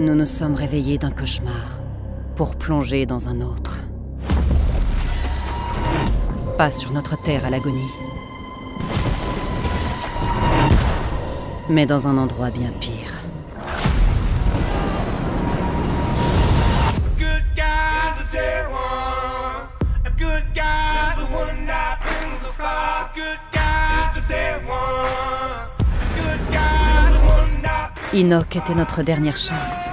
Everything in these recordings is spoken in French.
Nous nous sommes réveillés d'un cauchemar pour plonger dans un autre. Pas sur notre terre à l'agonie, mais dans un endroit bien pire. Enoch était notre dernière chance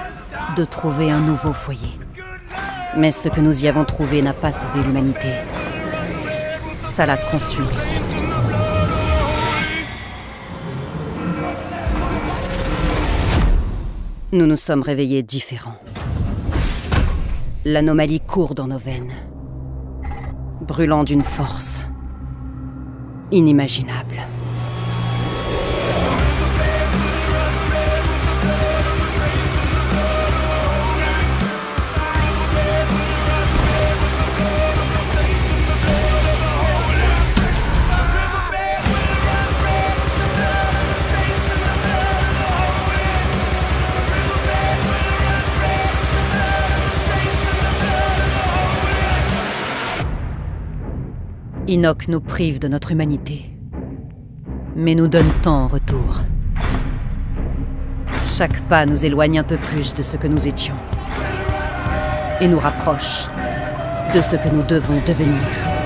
de trouver un nouveau foyer. Mais ce que nous y avons trouvé n'a pas sauvé l'humanité. Ça l'a consumé. Nous nous sommes réveillés différents. L'anomalie court dans nos veines, brûlant d'une force inimaginable. Enoch nous prive de notre humanité, mais nous donne tant en retour. Chaque pas nous éloigne un peu plus de ce que nous étions, et nous rapproche de ce que nous devons devenir.